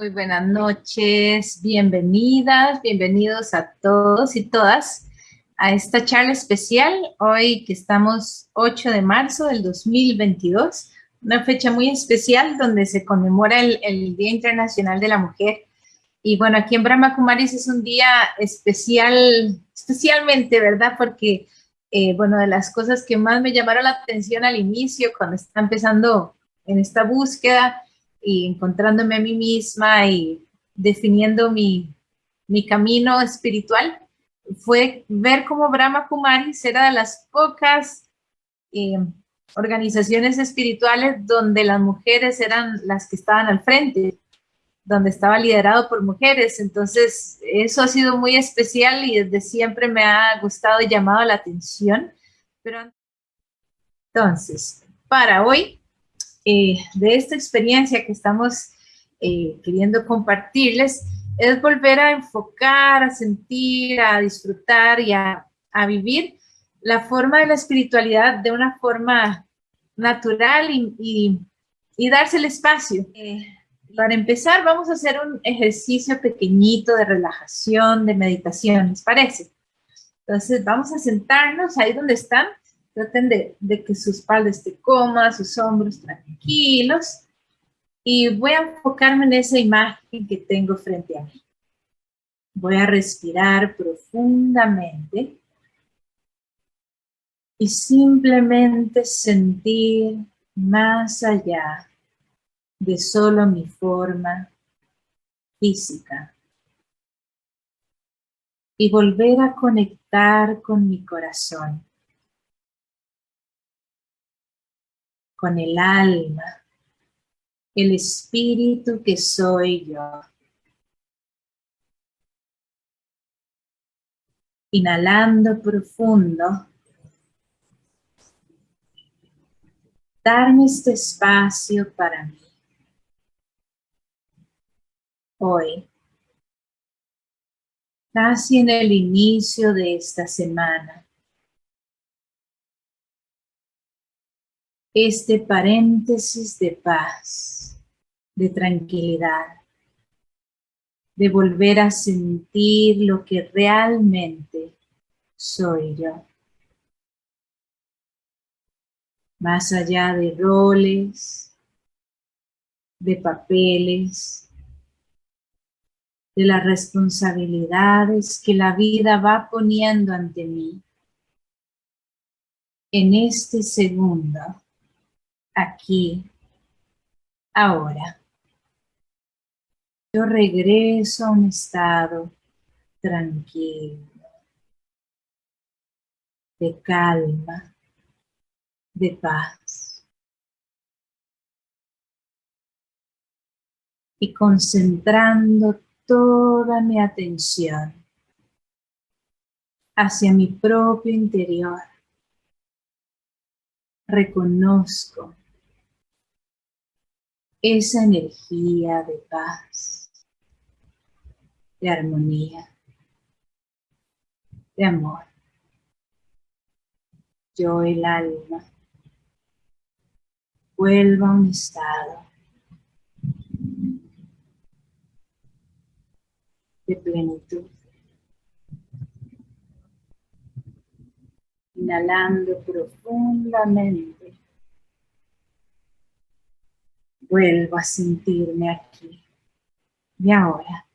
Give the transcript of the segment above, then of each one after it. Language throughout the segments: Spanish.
Muy buenas noches, bienvenidas, bienvenidos a todos y todas a esta charla especial, hoy que estamos 8 de marzo del 2022, una fecha muy especial donde se conmemora el, Día Internacional de la Mujer. Y bueno, aquí en Brahma Kumaris es un día especial, especialmente, ¿verdad? Porque, eh, bueno, de las cosas que más me llamaron la atención al inicio, cuando está empezando en esta búsqueda, y encontrándome a mí misma y definiendo mi, mi camino espiritual, fue ver cómo Brahma Kumaris era de las pocas eh, organizaciones espirituales donde las mujeres eran las que estaban al frente, donde estaba liderado por mujeres. Entonces, eso ha sido muy especial y desde siempre me ha gustado y llamado la atención. Pero entonces, para hoy eh, de esta experiencia que estamos eh, queriendo compartirles es volver a enfocar, a sentir, a disfrutar y a, vivir la forma de la espiritualidad de una forma natural y, darse el espacio. Eh, para empezar, vamos a hacer un ejercicio pequeñito de relajación, de meditación, ¿les parece? Entonces, vamos a sentarnos ahí donde están Traten de, que su espalda esté cómoda, sus hombros tranquilos. Y voy a enfocarme en esa imagen que tengo frente a mí. Voy a respirar profundamente y simplemente sentir más allá de solo mi forma física y volver a conectar con mi corazón. Con el alma, el espíritu que soy yo. Inhalando profundo. Darme este espacio para mí. Hoy, casi en el inicio de esta semana, este paréntesis de paz, de tranquilidad, de volver a sentir lo que realmente soy yo. Más allá de roles, de papeles, de las responsabilidades que la vida va poniendo ante mí. En este segundo, aquí, ahora. Yo regreso a un estado tranquilo, de calma, de paz. Y concentrando toda mi atención hacia mi propio interior, reconozco esa energía de paz, de armonía, de amor. Yo, el alma, vuelvo a un estado de plenitud. Inhalando profundamente vuelvo a sentirme aquí y ahora.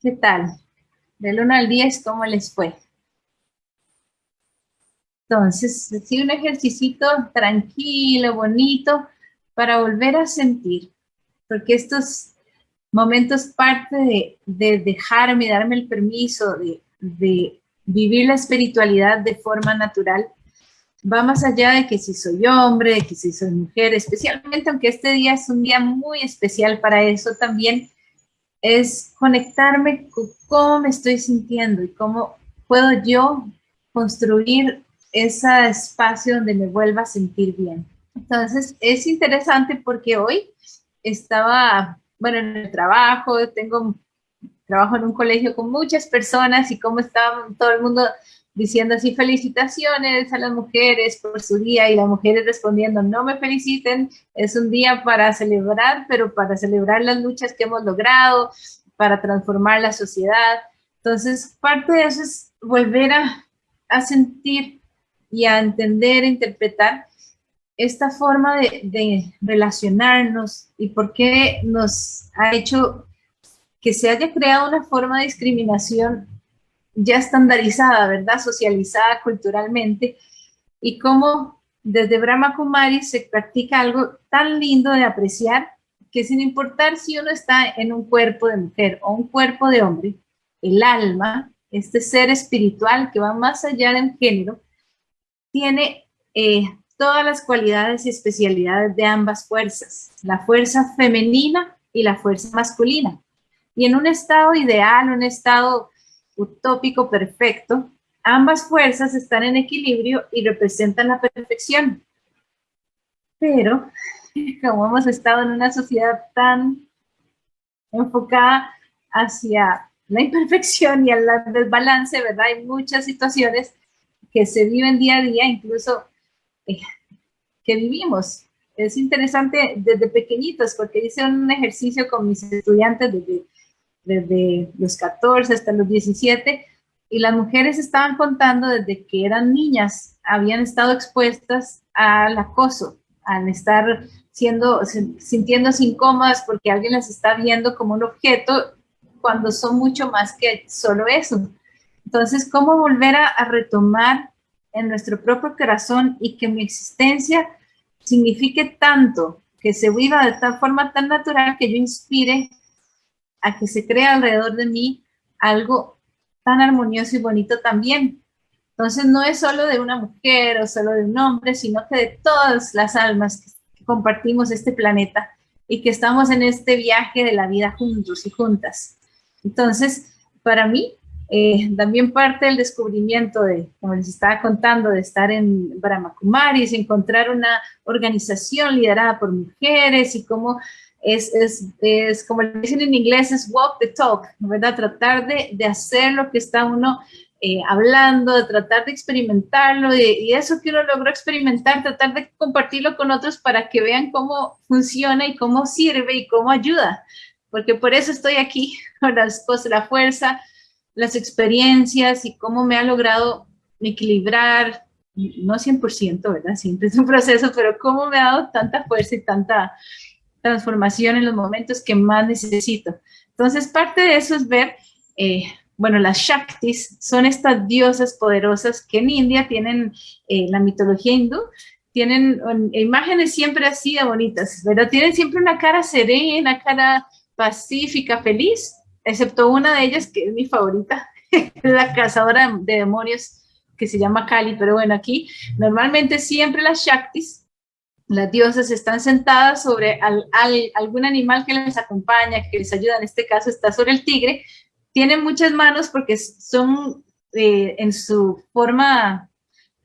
¿Qué tal? Del 1 al 10, ¿cómo les fue? Entonces, sí, un ejercicio tranquilo, bonito, para volver a sentir, porque estos momentos parte de, de dejarme, darme el permiso de, de vivir la espiritualidad de forma natural, va más allá de que si soy hombre, de que si soy mujer, especialmente aunque este día es un día muy especial para eso también, es conectarme con cómo me estoy sintiendo y cómo puedo yo construir ese espacio donde me vuelva a sentir bien. Entonces, es interesante porque hoy estaba, bueno, en el trabajo, tengo trabajo en un colegio con muchas personas y cómo estaba todo el mundo diciendo así felicitaciones a las mujeres por su día y las mujeres respondiendo no me feliciten, es un día para celebrar, pero para celebrar las luchas que hemos logrado, para transformar la sociedad. Entonces, parte de eso es volver a, a sentir y a entender, a interpretar esta forma de, de, relacionarnos y por qué nos ha hecho que se haya creado una forma de discriminación ya estandarizada, ¿verdad? Socializada culturalmente y cómo desde Brahma Kumari se practica algo tan lindo de apreciar que sin importar si uno está en un cuerpo de mujer o un cuerpo de hombre, el alma, este ser espiritual que va más allá del género, tiene eh, todas las cualidades y especialidades de ambas fuerzas, la fuerza femenina y la fuerza masculina. Y en un estado ideal, un estado utópico perfecto, ambas fuerzas están en equilibrio y representan la perfección. Pero, como hemos estado en una sociedad tan enfocada hacia la imperfección y el desbalance, ¿verdad? Hay muchas situaciones que se viven día a día, incluso eh, que vivimos. Es interesante desde pequeñitos, porque hice un ejercicio con mis estudiantes desde desde los 14 hasta los 17, y las mujeres estaban contando desde que eran niñas, habían estado expuestas al acoso, al estar siendo, sintiéndose incómodas porque alguien las está viendo como un objeto cuando son mucho más que solo eso. Entonces, ¿cómo volver a, a retomar en nuestro propio corazón y que mi existencia signifique tanto, que se viva de tal forma tan natural que yo inspire a que se crea alrededor de mí algo tan armonioso y bonito también. Entonces no es solo de una mujer o solo de un hombre, sino que de todas las almas que compartimos este planeta y que estamos en este viaje de la vida juntos y juntas. Entonces, para mí, eh, también parte del descubrimiento de, como les estaba contando, de estar en Brahma Kumaris, encontrar una organización liderada por mujeres y cómo es, es, es, como dicen en inglés, es walk the talk, ¿verdad? Tratar de, de hacer lo que está uno eh, hablando, de tratar de experimentarlo y, eso que uno logró experimentar, tratar de compartirlo con otros para que vean cómo funciona y cómo sirve y cómo ayuda. Porque por eso estoy aquí, con las cosas, la fuerza, las experiencias y cómo me ha logrado equilibrar, no 100%, ¿verdad? Siempre es un proceso, pero cómo me ha dado tanta fuerza y tanta transformación en los momentos que más necesito. Entonces, parte de eso es ver, eh, bueno, las Shaktis son estas diosas poderosas que en India tienen eh, la mitología hindú, tienen imágenes siempre así de bonitas, pero tienen siempre una cara serena, cara pacífica, feliz, excepto una de ellas que es mi favorita, la cazadora de demonios que se llama Kali, pero bueno, aquí normalmente siempre las Shaktis las diosas están sentadas sobre algún animal que les acompaña, que les ayuda, en este caso está sobre el tigre, tienen muchas manos porque son eh, en su forma,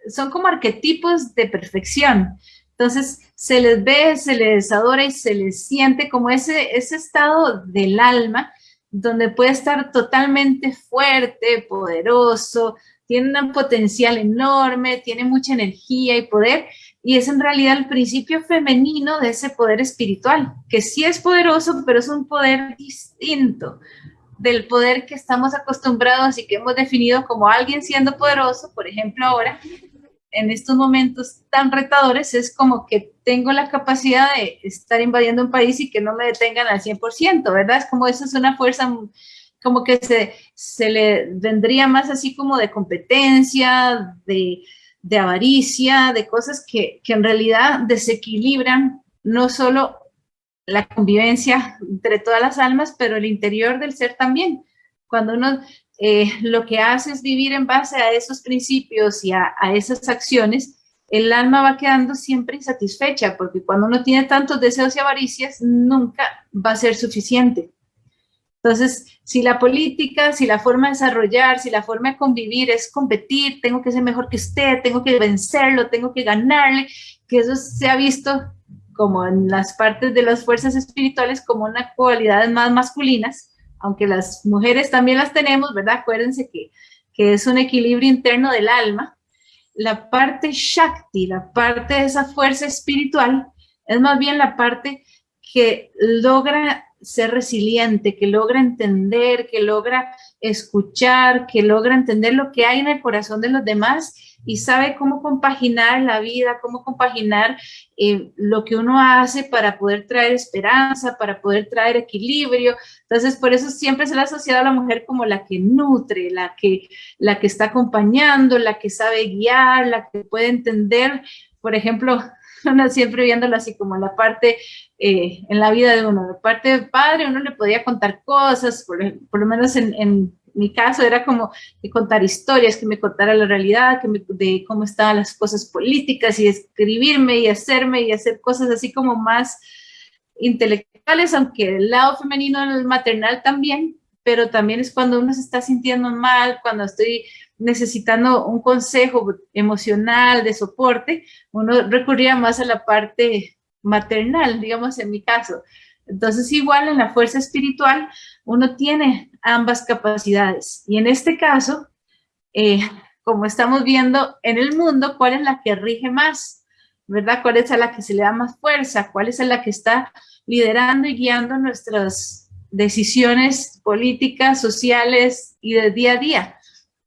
son como arquetipos de perfección. Entonces se les ve, se les adora y se les siente como ese, ese estado del alma donde puede estar totalmente fuerte, poderoso, tiene un potencial enorme, tiene mucha energía y poder, y es en realidad el principio femenino de ese poder espiritual, que sí es poderoso, pero es un poder distinto del poder que estamos acostumbrados y que hemos definido como alguien siendo poderoso, por ejemplo ahora, en estos momentos tan retadores, es como que tengo la capacidad de estar invadiendo un país y que no me detengan al 100%, ¿verdad? Es como eso es una fuerza como que se, se le vendría más así como de competencia, de, de avaricia, de cosas que, que en realidad desequilibran no solo la convivencia entre todas las almas, pero el interior del ser también. Cuando uno eh, lo que hace es vivir en base a esos principios y a, esas acciones, el alma va quedando siempre insatisfecha, porque cuando uno tiene tantos deseos y avaricias, nunca va a ser suficiente. Entonces, si la política, si la forma de desarrollar, si la forma de convivir es competir, tengo que ser mejor que usted, tengo que vencerlo, tengo que ganarle, que eso se ha visto como en las partes de las fuerzas espirituales como una cualidad más masculinas, aunque las mujeres también las tenemos, ¿verdad? Acuérdense que, que es un equilibrio interno del alma, la parte Shakti, la parte de esa fuerza espiritual, es más bien la parte que logra ser resiliente, que logra entender, que logra escuchar, que logra entender lo que hay en el corazón de los demás y sabe cómo compaginar la vida, cómo compaginar eh, lo que uno hace para poder traer esperanza, para poder traer equilibrio. Entonces, por eso siempre se le ha asociado a la mujer como la que nutre, la que, la que está acompañando, la que sabe guiar, la que puede entender. Por ejemplo, uno siempre viéndolo así como la parte eh, en la vida de uno, la parte de padre, uno le podía contar cosas, por, lo menos en, en, mi caso era como de contar historias, que me contara la realidad, que me, de cómo estaban las cosas políticas y escribirme y hacerme y hacer cosas así como más intelectuales, aunque el lado femenino, el maternal también, pero también es cuando uno se está sintiendo mal, cuando estoy necesitando un consejo emocional de soporte, uno recurría más a la parte maternal, digamos en mi caso. Entonces igual en la fuerza espiritual uno tiene ambas capacidades y en este caso, eh, como estamos viendo en el mundo, ¿cuál es la que rige más? ¿Verdad? ¿Cuál es a la que se le da más fuerza? ¿Cuál es a la que está liderando y guiando nuestras decisiones políticas, sociales y de día a día?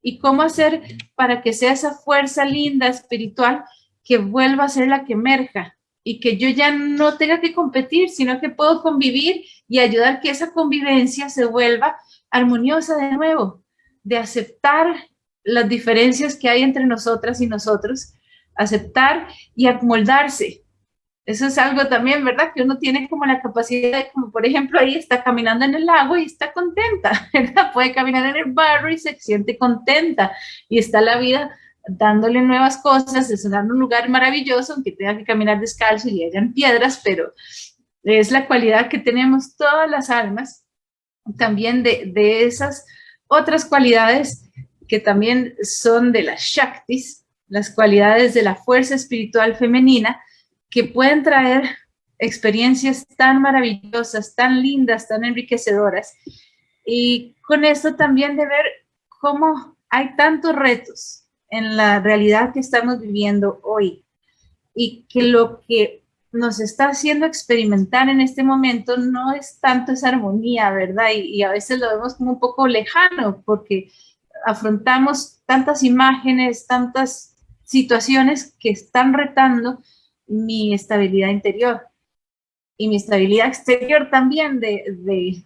y cómo hacer para que sea esa fuerza linda, espiritual, que vuelva a ser la que emerja y que yo ya no tenga que competir, sino que puedo convivir y ayudar que esa convivencia se vuelva armoniosa de nuevo, de aceptar las diferencias que hay entre nosotras y nosotros, aceptar y amoldarse, eso es algo también, ¿verdad? Que uno tiene como la capacidad de, como por ejemplo, ahí está caminando en el lago y está contenta, ¿verdad? Puede caminar en el barro y se siente contenta y está la vida dándole nuevas cosas, es un lugar maravilloso, aunque tenga que caminar descalzo y hayan piedras, pero es la cualidad que tenemos todas las almas, también de, de esas otras cualidades que también son de las Shaktis, las cualidades de la fuerza espiritual femenina, que pueden traer experiencias tan maravillosas, tan lindas, tan enriquecedoras. Y con esto también de ver cómo hay tantos retos en la realidad que estamos viviendo hoy y que lo que nos está haciendo experimentar en este momento no es tanto esa armonía, ¿verdad? Y, a veces lo vemos como un poco lejano porque afrontamos tantas imágenes, tantas situaciones que están retando mi estabilidad interior y mi estabilidad exterior también de, de,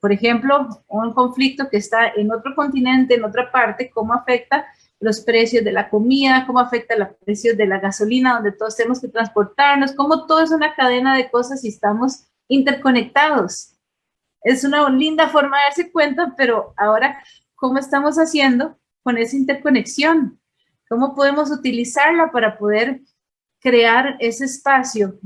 por ejemplo, un conflicto que está en otro continente, en otra parte, cómo afecta los precios de la comida, cómo afecta los precios de la gasolina, donde todos tenemos que transportarnos, cómo todo es una cadena de cosas y estamos interconectados. Es una linda forma de darse cuenta, pero ahora, ¿cómo estamos haciendo con esa interconexión? ¿Cómo podemos utilizarla para poder crear ese espacio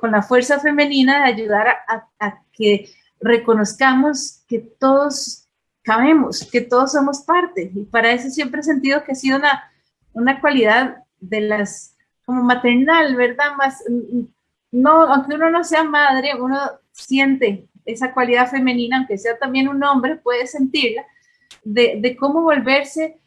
con la fuerza femenina de ayudar a, que reconozcamos que todos cabemos, que todos somos parte. Y para eso siempre he sentido que ha sido una, una cualidad de las, como maternal, ¿verdad? Más, no, aunque uno no sea madre, uno siente esa cualidad femenina, aunque sea también un hombre, puede sentirla, de, de cómo volverse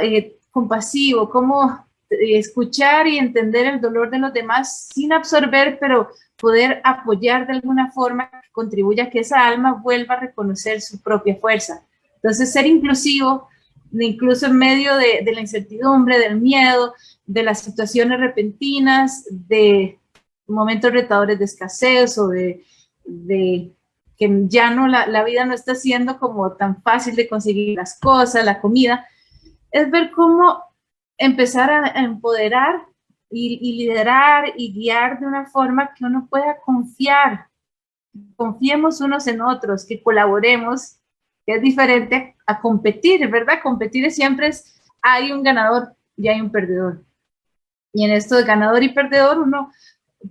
eh, compasivo, cómo escuchar y entender el dolor de los demás sin absorber, pero poder apoyar de alguna forma que contribuya a que esa alma vuelva a reconocer su propia fuerza. Entonces, ser inclusivo, incluso en medio de, la incertidumbre, del miedo, de las situaciones repentinas, de momentos retadores de escasez o de, que ya no, la, la vida no está siendo como tan fácil de conseguir las cosas, la comida, es ver cómo empezar a empoderar y, liderar y guiar de una forma que uno pueda confiar. Confiemos unos en otros, que colaboremos, que es diferente a competir, ¿verdad? Competir siempre es, hay un ganador y hay un perdedor. Y en esto de ganador y perdedor, uno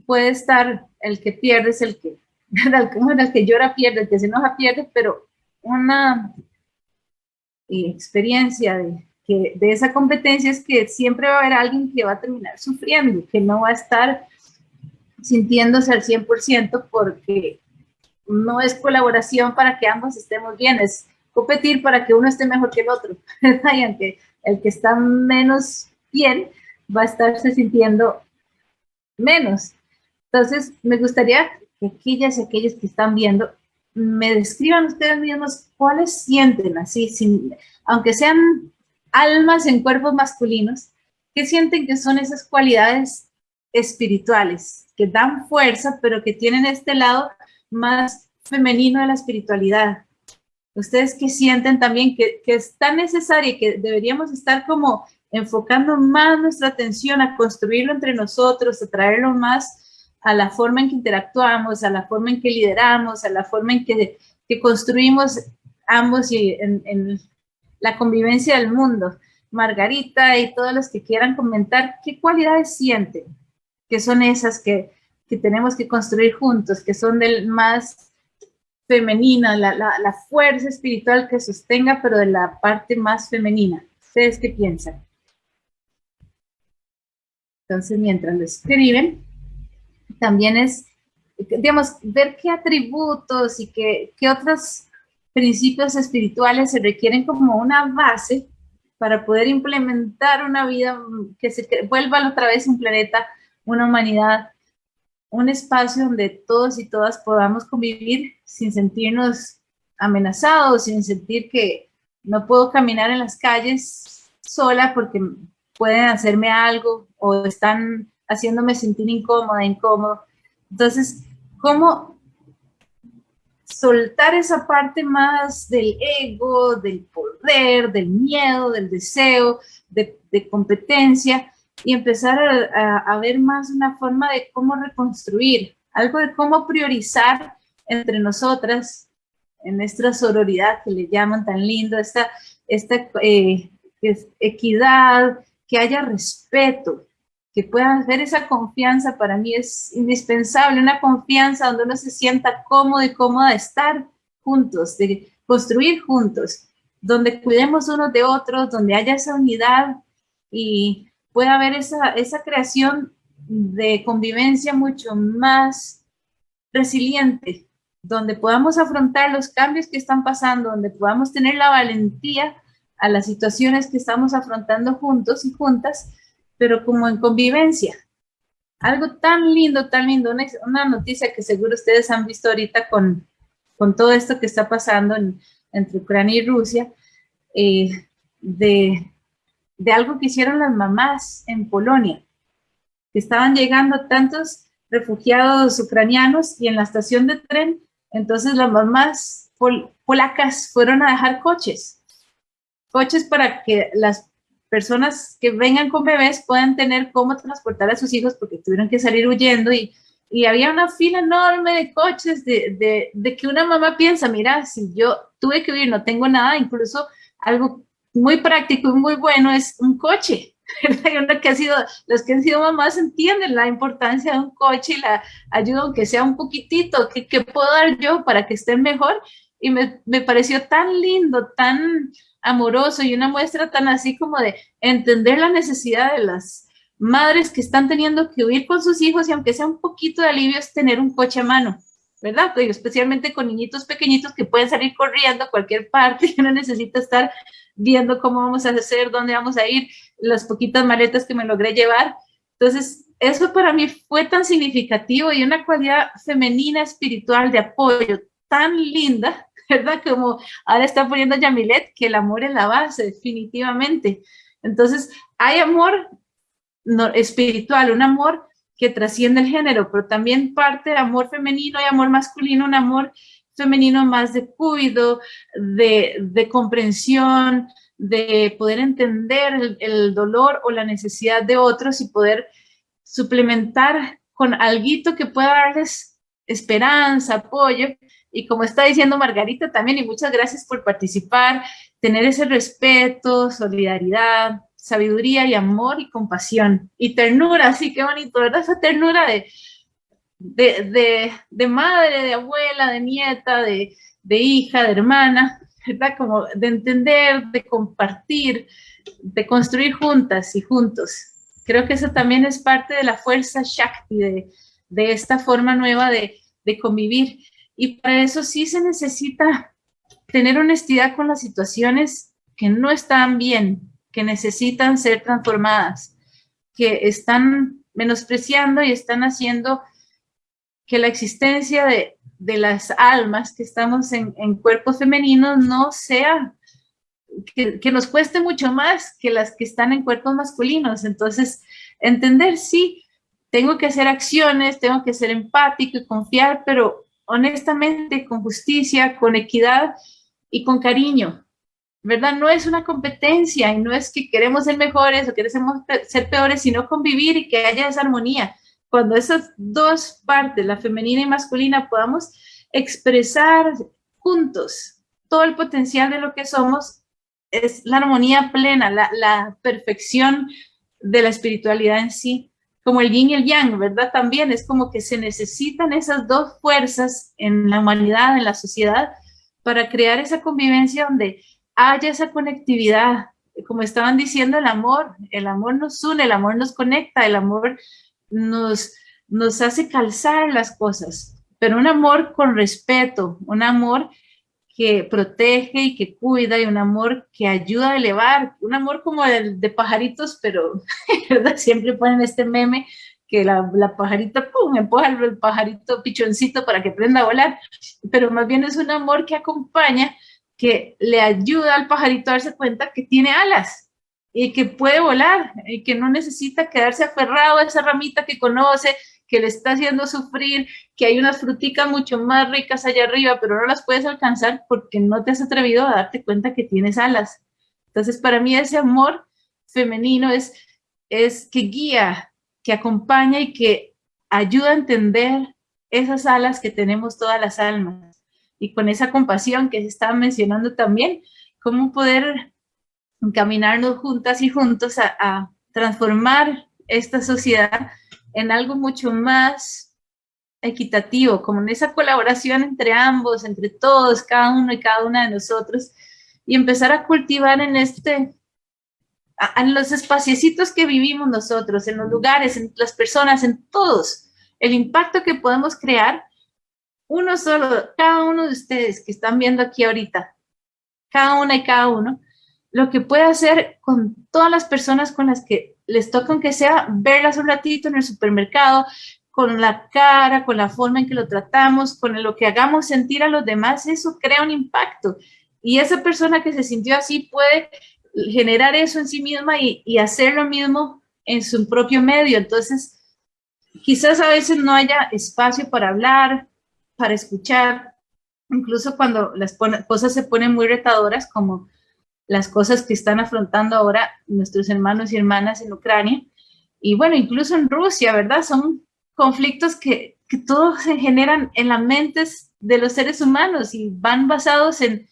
puede estar, el que pierde es el que, bueno, el que llora pierde, el que se enoja pierde, pero una eh, experiencia de, que de esa competencia es que siempre va a haber alguien que va a terminar sufriendo, que no va a estar sintiéndose al 100% porque no es colaboración para que ambos estemos bien, es competir para que uno esté mejor que el otro, y el que está menos bien va a estarse sintiendo menos. Entonces, me gustaría que aquellas y aquellos que están viendo me describan ustedes mismos cuáles sienten así, sin, aunque sean almas en cuerpos masculinos, ¿qué sienten que son esas cualidades espirituales que dan fuerza, pero que tienen este lado más femenino de la espiritualidad? ¿Ustedes qué sienten también que, que es tan necesario y que deberíamos estar como enfocando más nuestra atención a construirlo entre nosotros, a traerlo más a la forma en que interactuamos, a la forma en que lideramos, a la forma en que, que construimos ambos y en, la convivencia del mundo. Margarita y todos los que quieran comentar, ¿qué cualidades sienten? Que son esas que, que tenemos que construir juntos, que son del más femenina, la, la, la, fuerza espiritual que sostenga, pero de la parte más femenina. ¿Ustedes qué piensan? Entonces, mientras lo escriben, también es, digamos, ver qué atributos y qué, qué otros principios espirituales se requieren como una base para poder implementar una vida que se vuelva otra vez un planeta, una humanidad, un espacio donde todos y todas podamos convivir sin sentirnos amenazados, sin sentir que no puedo caminar en las calles sola porque pueden hacerme algo o están haciéndome sentir incómoda, incómodo. Entonces, ¿cómo soltar esa parte más del ego, del poder, del miedo, del deseo, de, competencia y empezar a, ver más una forma de cómo reconstruir, algo de cómo priorizar entre nosotras en nuestra sororidad que le llaman tan lindo, esta, esta eh, equidad, que haya respeto, que puedan ver esa confianza. Para mí es indispensable, una confianza donde uno se sienta cómodo y cómoda de estar juntos, de construir juntos, donde cuidemos unos de otros, donde haya esa unidad y pueda haber esa, esa creación de convivencia mucho más resiliente, donde podamos afrontar los cambios que están pasando, donde podamos tener la valentía a las situaciones que estamos afrontando juntos y juntas, pero como en convivencia. Algo tan lindo, tan lindo, una, noticia que seguro ustedes han visto ahorita con, con todo esto que está pasando entre Ucrania y Rusia, eh, de, de algo que hicieron las mamás en Polonia, estaban llegando tantos refugiados ucranianos y en la estación de tren, entonces las mamás polacas fueron a dejar coches, coches para que las personas que vengan con bebés puedan tener cómo transportar a sus hijos porque tuvieron que salir huyendo y, y había una fila enorme de coches de, de, de, que una mamá piensa, mira, si yo tuve que huir, no tengo nada, incluso algo muy práctico y muy bueno es un coche. que ha sido, los que han sido mamás entienden la importancia de un coche y la ayuda, aunque sea un poquitito, que, que puedo dar yo para que estén mejor. Y me, me pareció tan lindo, tan, amoroso y una muestra tan así como de entender la necesidad de las madres que están teniendo que huir con sus hijos y aunque sea un poquito de alivio es tener un coche a mano, ¿verdad? especialmente con niñitos pequeñitos que pueden salir corriendo a cualquier parte y uno necesita estar viendo cómo vamos a hacer, dónde vamos a ir, las poquitas maletas que me logré llevar. Entonces, eso para mí fue tan significativo y una cualidad femenina espiritual de apoyo tan linda ¿verdad? Como ahora está poniendo Yamilet, que el amor es la base, definitivamente. Entonces, hay amor no, espiritual, un amor que trasciende el género, pero también parte de amor femenino y amor masculino, un amor femenino más de cuidado, de, comprensión, de poder entender el, el, dolor o la necesidad de otros y poder suplementar con algo que pueda darles esperanza, apoyo, y como está diciendo Margarita también, y muchas gracias por participar, tener ese respeto, solidaridad, sabiduría y amor y compasión y ternura, sí, qué bonito, ¿verdad? Esa ternura de, de, de, madre, de abuela, de nieta, de, de hija, de hermana, ¿verdad? Como de entender, de compartir, de construir juntas y juntos. Creo que eso también es parte de la fuerza Shakti, de, de esta forma nueva de, de convivir. Y para eso sí se necesita tener honestidad con las situaciones que no están bien, que necesitan ser transformadas, que están menospreciando y están haciendo que la existencia de, las almas que estamos en, cuerpos femeninos no sea, que, que, nos cueste mucho más que las que están en cuerpos masculinos. Entonces, entender, sí, tengo que hacer acciones, tengo que ser empático y confiar, pero honestamente, con justicia, con equidad y con cariño, ¿verdad? No es una competencia y no es que queremos ser mejores o queremos ser peores, sino convivir y que haya esa armonía. Cuando esas dos partes, la femenina y masculina, podamos expresar juntos todo el potencial de lo que somos, es la armonía plena, la, perfección de la espiritualidad en sí como el yin y el yang, ¿verdad? También es como que se necesitan esas dos fuerzas en la humanidad, en la sociedad, para crear esa convivencia donde haya esa conectividad. Como estaban diciendo, el amor, el amor nos une, el amor nos conecta, el amor nos, nos hace calzar las cosas, pero un amor con respeto, un amor que protege y que cuida y un amor que ayuda a elevar, un amor como el de pajaritos, pero siempre ponen este meme que la, pajarita, pum, empuja el pajarito pichoncito para que aprenda a volar, pero más bien es un amor que acompaña, que le ayuda al pajarito a darse cuenta que tiene alas y que puede volar y que no necesita quedarse aferrado a esa ramita que conoce, que le está haciendo sufrir, que hay unas fruticas mucho más ricas allá arriba, pero no las puedes alcanzar porque no te has atrevido a darte cuenta que tienes alas. Entonces, para mí ese amor femenino es, es que guía, que acompaña y que ayuda a entender esas alas que tenemos todas las almas. Y con esa compasión que se estaba mencionando también, cómo poder encaminarnos juntas y juntos a, transformar esta sociedad en algo mucho más equitativo, como en esa colaboración entre ambos, entre todos, cada uno y cada una de nosotros, y empezar a cultivar en este, en los espaciecitos que vivimos nosotros, en los lugares, en las personas, en todos, el impacto que podemos crear, uno solo, cada uno de ustedes que están viendo aquí ahorita, cada una y cada uno, lo que puede hacer con todas las personas con las que les toca, aunque sea, verlas un ratito en el supermercado, con la cara, con la forma en que lo tratamos, con lo que hagamos sentir a los demás, eso crea un impacto. Y esa persona que se sintió así puede generar eso en sí misma y, y hacer lo mismo en su propio medio. Entonces, quizás a veces no haya espacio para hablar, para escuchar, incluso cuando las cosas se ponen muy retadoras, como las cosas que están afrontando ahora nuestros hermanos y hermanas en Ucrania. Y bueno, incluso en Rusia, ¿verdad? Son conflictos que, que todos se generan en las mentes de los seres humanos y van basados en,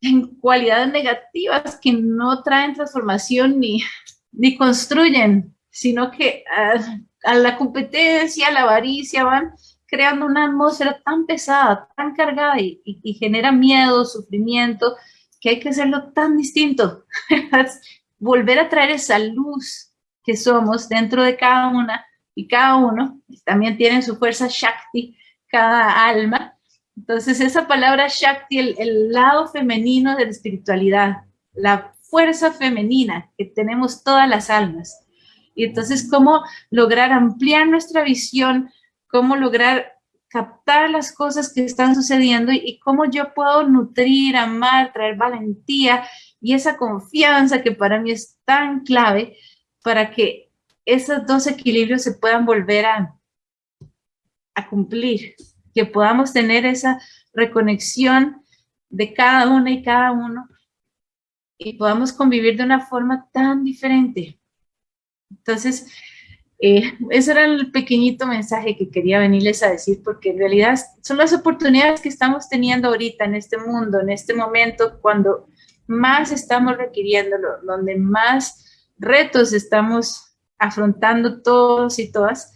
en cualidades negativas que no traen transformación ni, ni construyen, sino que a, la competencia, a la avaricia, van creando una atmósfera tan pesada, tan cargada y, y, y genera miedo, sufrimiento, que hay que hacerlo tan distinto, volver a traer esa luz que somos dentro de cada una y cada uno, también tienen su fuerza Shakti, cada alma. Entonces esa palabra Shakti, el, el lado femenino de la espiritualidad, la fuerza femenina que tenemos todas las almas. Y entonces cómo lograr ampliar nuestra visión, cómo lograr captar las cosas que están sucediendo y, cómo yo puedo nutrir, amar, traer valentía y esa confianza que para mí es tan clave para que esos dos equilibrios se puedan volver a, a cumplir, que podamos tener esa reconexión de cada una y cada uno y podamos convivir de una forma tan diferente. Entonces, eh, ese era el pequeñito mensaje que quería venirles a decir, porque en realidad son las oportunidades que estamos teniendo ahorita en este mundo, en este momento, cuando más estamos requiriéndolo, donde más retos estamos afrontando todos y todas,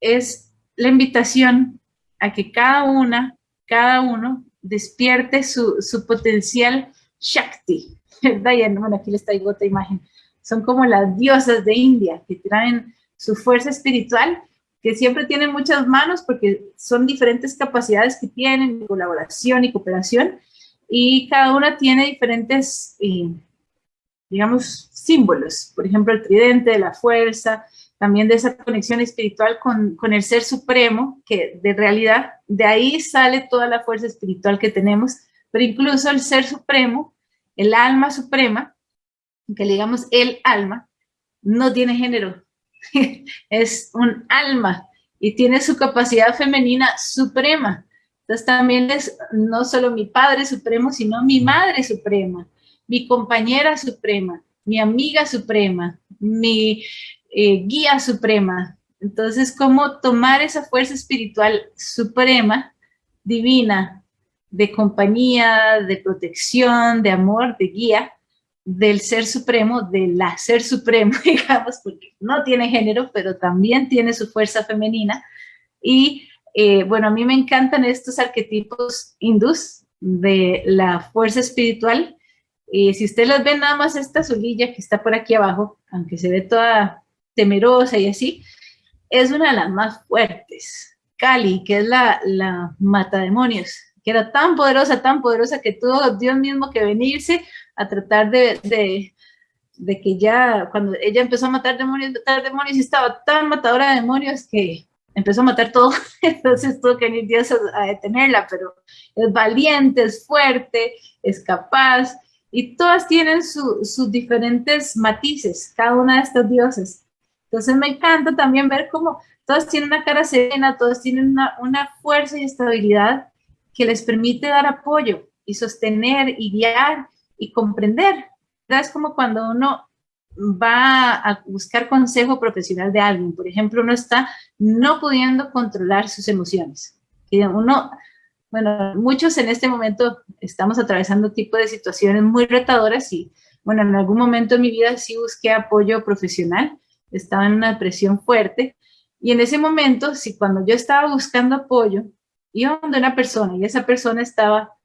es la invitación a que cada una, cada uno despierte su, su potencial Shakti. Bueno, aquí les traigo otra imagen. Son como las diosas de India que traen su fuerza espiritual, que siempre tiene muchas manos porque son diferentes capacidades que tienen, colaboración y cooperación, y cada una tiene diferentes, eh, digamos, símbolos. Por ejemplo, el tridente de la fuerza, también de esa conexión espiritual con, con, el ser supremo, que de realidad de ahí sale toda la fuerza espiritual que tenemos, pero incluso el ser supremo, el alma suprema, que le digamos el alma, no tiene género, es un alma y tiene su capacidad femenina suprema. Entonces también es no solo mi Padre Supremo, sino mi Madre Suprema, mi compañera suprema, mi amiga suprema, mi eh, guía suprema. Entonces, ¿cómo tomar esa fuerza espiritual suprema, divina, de compañía, de protección, de amor, de guía, del ser supremo, de la ser supremo, digamos, porque no tiene género, pero también tiene su fuerza femenina. Y eh, bueno, a mí me encantan estos arquetipos hindús de la fuerza espiritual. Y si ustedes las ven, nada más esta azulilla que está por aquí abajo, aunque se ve toda temerosa y así, es una de las más fuertes. Kali, que es la, la mata demonios, que era tan poderosa, tan poderosa que tuvo Dios mismo que venirse a tratar de, de, de que ya, cuando ella empezó a matar demonios, matar demonios, y estaba tan matadora de demonios que empezó a matar todo, entonces tuvo que venir Dios a, detenerla, pero es valiente, es fuerte, es capaz, y todas tienen sus diferentes matices, cada una de estas dioses. Entonces me encanta también ver cómo todas tienen una cara serena, todas tienen una, una fuerza y estabilidad que les permite dar apoyo y sostener y guiar y comprender. Es como cuando uno va a buscar consejo profesional de alguien. Por ejemplo, uno está no pudiendo controlar sus emociones. Uno, bueno, muchos en este momento estamos atravesando tipo de situaciones muy retadoras y, bueno, en algún momento de mi vida sí busqué apoyo profesional, estaba en una depresión fuerte y en ese momento, si cuando yo estaba buscando apoyo, iba donde una persona y esa persona estaba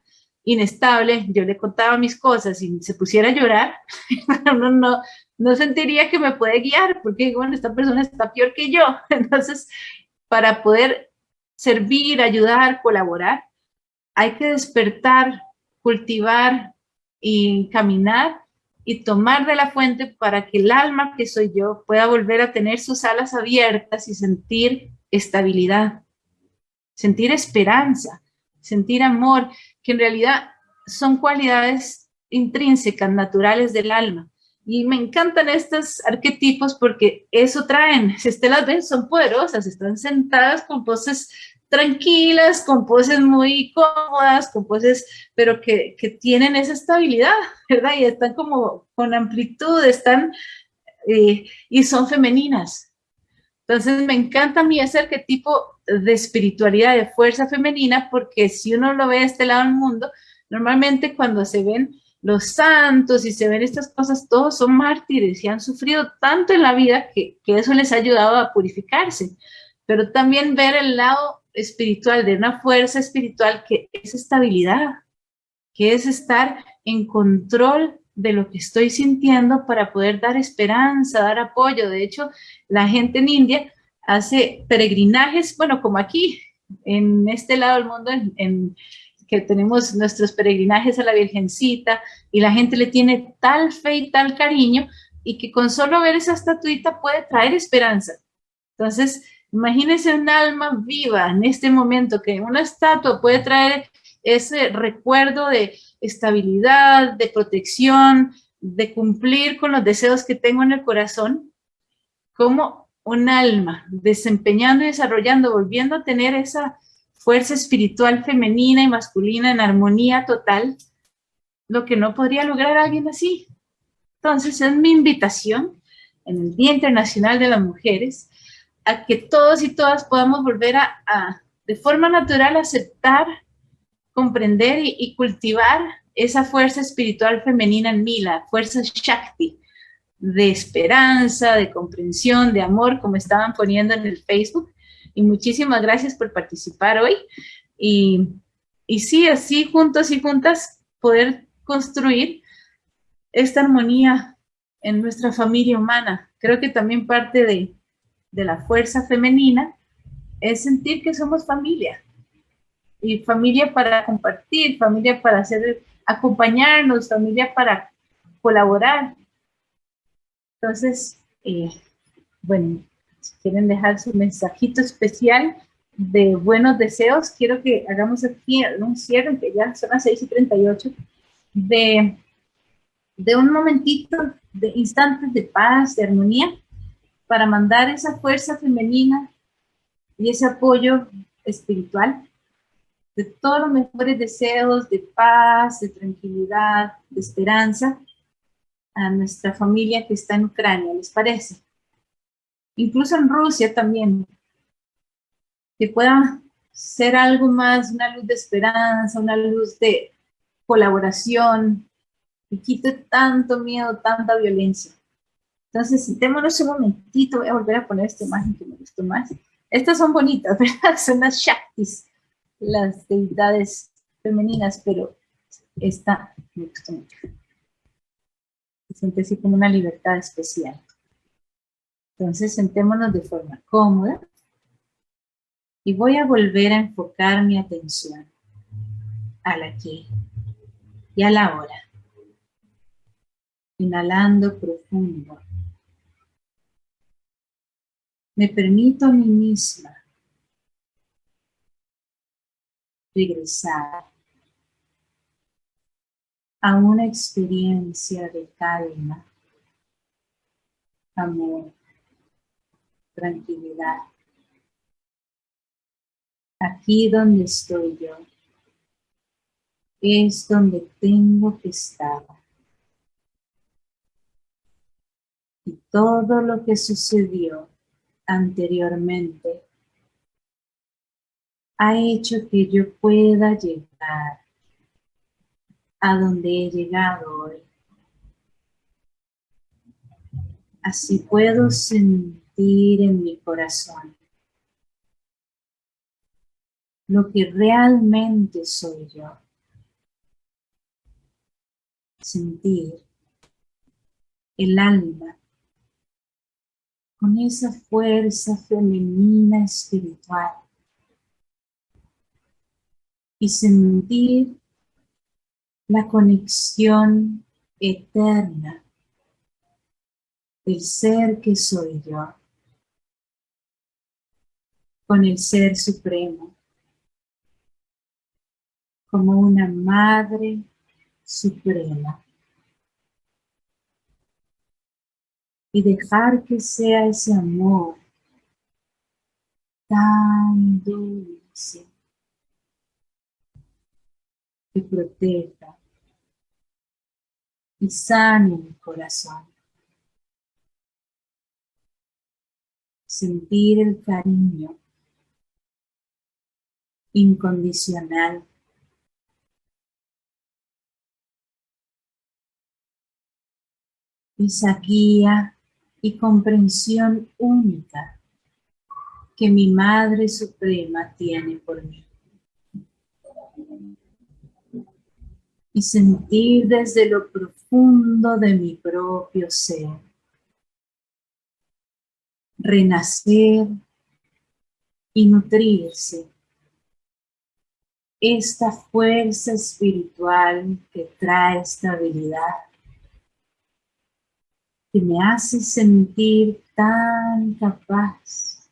inestable, yo le contaba mis cosas y se pusiera a llorar, no, no, no sentiría que me puede guiar, porque bueno, esta persona está peor que yo. Entonces, para poder servir, ayudar, colaborar, hay que despertar, cultivar y caminar y tomar de la fuente para que el alma que soy yo pueda volver a tener sus alas abiertas y sentir estabilidad, sentir esperanza, sentir amor, que en realidad son cualidades intrínsecas, naturales del alma. Y me encantan estos arquetipos porque eso traen, si usted las ven, son poderosas, están sentadas con poses tranquilas, con poses muy cómodas, con poses, pero que, que tienen esa estabilidad, ¿verdad? Y están como con amplitud, están, eh, y son femeninas. Entonces me encanta a mí ese arquetipo de espiritualidad, de fuerza femenina, porque si uno lo ve de este lado del mundo, normalmente cuando se ven los santos y se ven estas cosas, todos son mártires y han sufrido tanto en la vida que, que eso les ha ayudado a purificarse. Pero también ver el lado espiritual, de una fuerza espiritual que es estabilidad, que es estar en control de lo que estoy sintiendo para poder dar esperanza, dar apoyo. De hecho, la gente en India hace peregrinajes, bueno, como aquí, en este lado del mundo, en, que tenemos nuestros peregrinajes a la Virgencita y la gente le tiene tal fe y tal cariño y que con solo ver esa estatuita puede traer esperanza. Entonces, imagínense un alma viva en este momento que una estatua puede traer ese recuerdo de estabilidad, de protección, de cumplir con los deseos que tengo en el corazón, como un alma desempeñando y desarrollando, volviendo a tener esa fuerza espiritual femenina y masculina en armonía total, lo que no podría lograr alguien así. Entonces es mi invitación en el Día Internacional de las Mujeres a que todos y todas podamos volver a, de forma natural aceptar, comprender y, cultivar esa fuerza espiritual femenina en mí, la fuerza Shakti, de esperanza, de comprensión, de amor, como estaban poniendo en el Facebook. Y muchísimas gracias por participar hoy. Y, y sí, así juntos y juntas poder construir esta armonía en nuestra familia humana. Creo que también parte de, de la fuerza femenina es sentir que somos familia, y familia para compartir, familia para hacer, acompañarnos, familia para colaborar. Entonces, eh, bueno, si quieren dejar su mensajito especial de buenos deseos, quiero que hagamos aquí un cierre, que ya son las 6 y 38, de, de un momentito, de instantes de paz, de armonía, para mandar esa fuerza femenina y ese apoyo espiritual de todos los mejores deseos de paz, de tranquilidad, de esperanza a nuestra familia que está en Ucrania, ¿les parece? Incluso en Rusia también, que pueda ser algo más, una luz de esperanza, una luz de colaboración, y quite tanto miedo, tanta violencia. Entonces, sentémonos un momentito, voy a volver a poner esta imagen que me gustó más. Estas son bonitas, ¿verdad? Son las Shaktis, las deidades femeninas, pero esta me gustó mucho. Se siente así como una libertad especial. Entonces, sentémonos de forma cómoda y voy a volver a enfocar mi atención al aquí y a la hora. Inhalando profundo me permito a mí misma regresar a una experiencia de calma, amor, tranquilidad. Aquí donde estoy yo es donde tengo que estar. Y todo lo que sucedió anteriormente ha hecho que yo pueda llegar a donde he llegado hoy. Así puedo sentir en mi corazón lo que realmente soy yo. Sentir el alma con esa fuerza femenina espiritual y sentir la conexión eterna del ser que soy yo con el ser supremo como una madre suprema. y dejar que sea ese amor tan dulce que proteja y sane mi corazón. Sentir el cariño incondicional esa guía y comprensión única que mi Madre Suprema tiene por mí. Y sentir desde lo profundo de mi propio ser, renacer y nutrirse esta fuerza espiritual que trae estabilidad que me hace sentir tan capaz,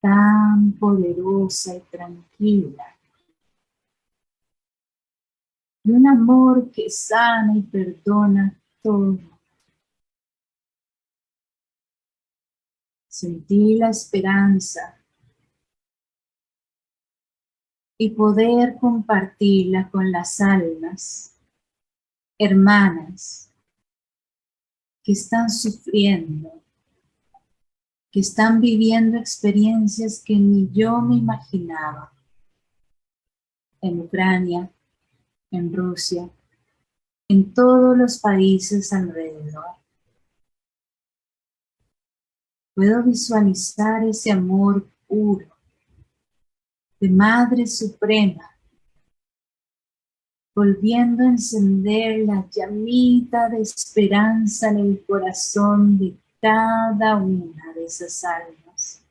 tan poderosa y tranquila. Y un amor que sana y perdona todo. Sentí la esperanza y poder compartirla con las almas, hermanas, que están sufriendo, que están viviendo experiencias que ni yo me imaginaba. En Ucrania, en Rusia, en todos los países alrededor. Puedo visualizar ese amor puro de Madre Suprema volviendo a encender la llamita de esperanza en el corazón de cada una de esas almas.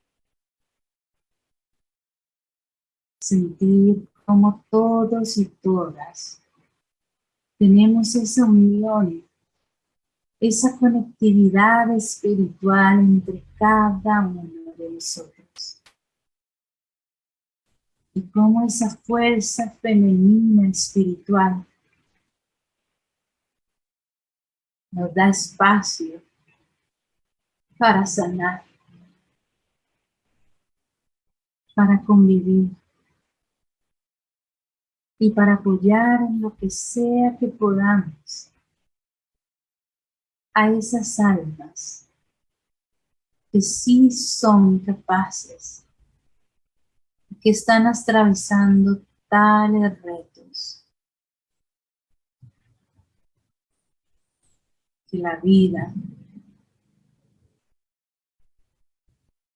Sentir como todos y todas tenemos esa unión, esa conectividad espiritual entre cada uno de nosotros. Y cómo esa fuerza femenina espiritual nos da espacio para sanar, para convivir y para apoyar en lo que sea que podamos a esas almas que sí son capaces, que están atravesando tales retos, que la vida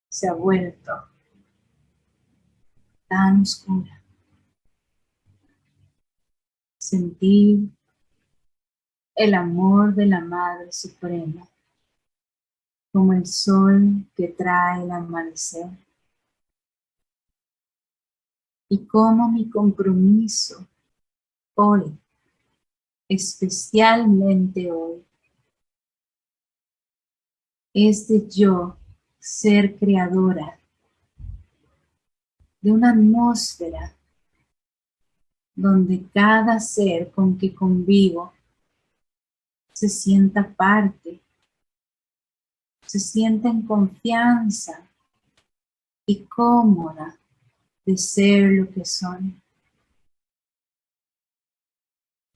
se ha vuelto tan oscura. Sentir el amor de la Madre Suprema como el sol que trae el amanecer y como mi compromiso hoy, especialmente hoy, es de yo ser creadora de una atmósfera donde cada ser con que convivo se sienta parte, se sienta en confianza y cómoda de ser lo que son.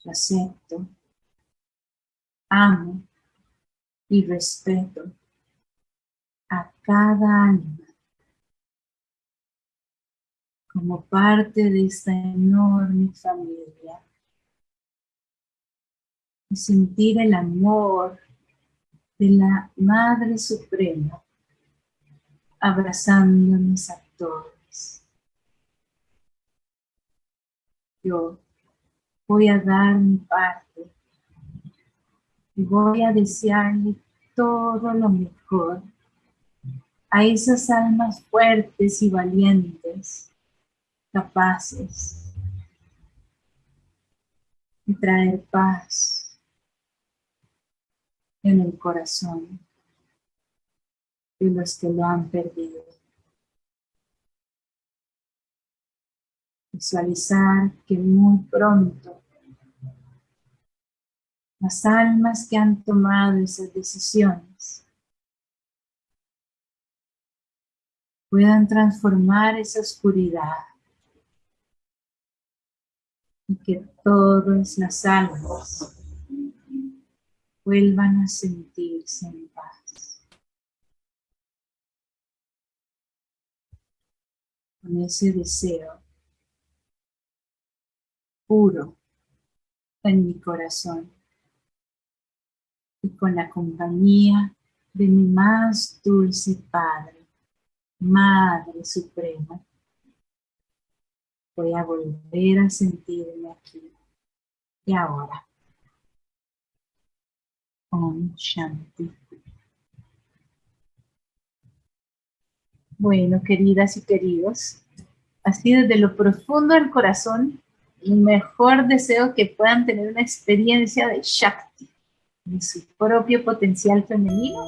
Acepto, amo y respeto a cada alma como parte de esta enorme familia y sentir el amor de la Madre Suprema abrazándonos a todos. Yo voy a dar mi parte y voy a desearle todo lo mejor a esas almas fuertes y valientes, capaces de traer paz en el corazón de los que lo han perdido. Visualizar que muy pronto las almas que han tomado esas decisiones puedan transformar esa oscuridad que todas las almas vuelvan a sentirse en paz. Con ese deseo puro en mi corazón y con la compañía de mi más dulce Padre Madre Suprema, voy a volver a sentirme aquí y ahora. Om Shanti. Bueno, queridas y queridos, así desde lo profundo del corazón, el mejor deseo que puedan tener una experiencia de Shakti, de su propio potencial femenino,